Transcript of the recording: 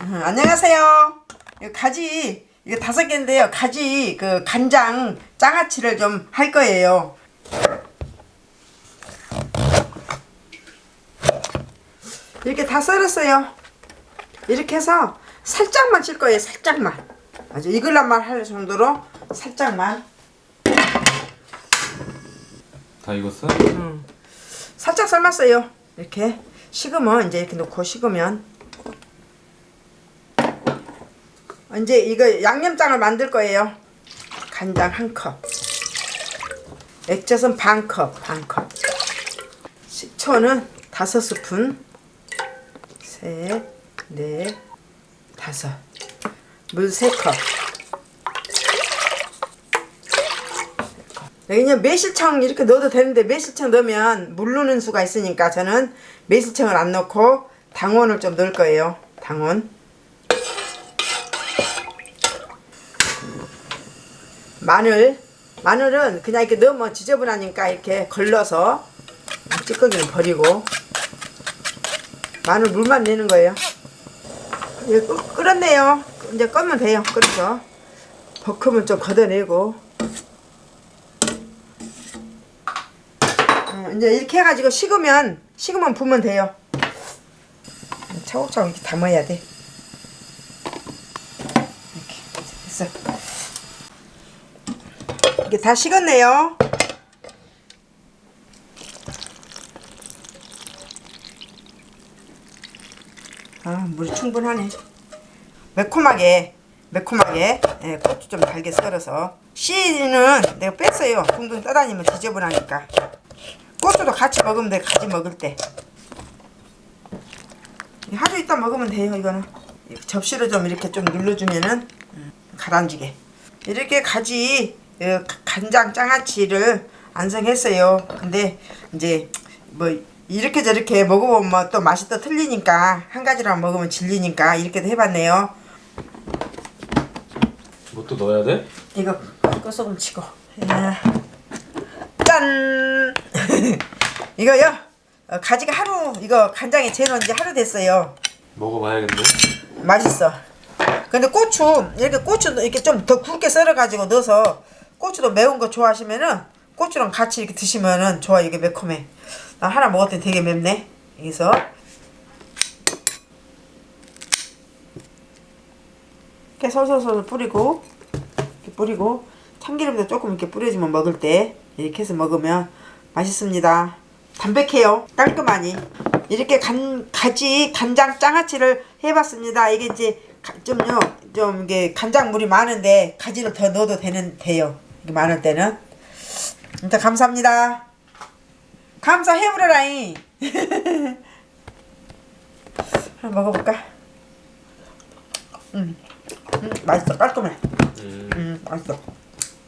음, 안녕하세요. 가지 이거 다섯 개인데요. 가지 그 간장 장아찌를 좀 할 거예요. 이렇게 다 썰었어요. 이렇게 해서 살짝만 칠 거예요. 살짝만. 아주 익을란만 할 정도로 살짝만. 다 익었어? 살짝 삶았어요. 이렇게 식으면 이제 이렇게 놓고 식으면 이제 이거 양념장을 만들 거예요. 간장 한 컵, 액젓은 반 컵, 반 컵. 식초는 다섯 스푼, 셋, 넷, 다섯. 물 세 컵. 그냥 매실청 이렇게 넣어도 되는데 매실청 넣으면 물르는 수가 있으니까 저는 매실청을 안 넣고 당원을 좀 넣을 거예요. 당원. 마늘. 마늘은 그냥 이렇게 넣으면 지저분하니까 이렇게 걸러서 찌꺼기는 버리고 마늘 물만 내는 거예요. 이제 끓- 끓었네요. 이제 끄면 돼요. 끓여서 버큼을 좀 걷어내고 어, 이제 이렇게 해가지고 식으면 식으면 부으면 돼요. 차곡차곡 이렇게 담아야 돼. 이렇게 됐어. 이게 다 식었네요. 아 물이 충분하네. 매콤하게 매콤하게 예, 고추 좀 달게 썰어서 씨는 내가 뺐어요. 둥둥 떠다니면 지저분하니까. 고추도 같이 먹으면 돼. 같이 먹을 때. 하루 있다 먹으면 돼요. 이거는 접시로 좀 이렇게 좀 눌러주면은 음, 가라앉게. 이렇게 가지 간장 장아찌를 완성했어요. 근데 이제 뭐 이렇게 저렇게 먹어보면 뭐 또 맛이 또 틀리니까 한 가지만 먹으면 질리니까 이렇게도 해봤네요. 뭐 또 넣어야 돼? 이거 꺼소금 치고 야. 짠 이거요 어, 가지가 하루 이거 간장에 재놓은 지 하루 됐어요 먹어봐야겠네. 맛있어 근데 고추 이렇게 고추도 이렇게 좀 더 굵게 썰어 가지고 넣어서 고추도 매운 거 좋아하시면은 고추랑 같이 이렇게 드시면은 좋아 이게 매콤해 나 하나 먹었더니 되게 맵네 여기서 이렇게 솔솔솔 뿌리고 이렇게 뿌리고 참기름도 조금 이렇게 뿌려주면 먹을 때 이렇게 해서 먹으면 맛있습니다. 담백해요. 깔끔하니. 이렇게 간, 가지 간장 장아찌를 해봤습니다. 이게 이제 가- 좀요 좀 이게 간장물이 많은데 가지를 더 넣어도 되는 돼요. 많을 때는. 일단 감사합니다. 감사해 버려라잉. 한번 먹어볼까? 음, 음 맛있어 깔끔해. 음. 음 맛있어.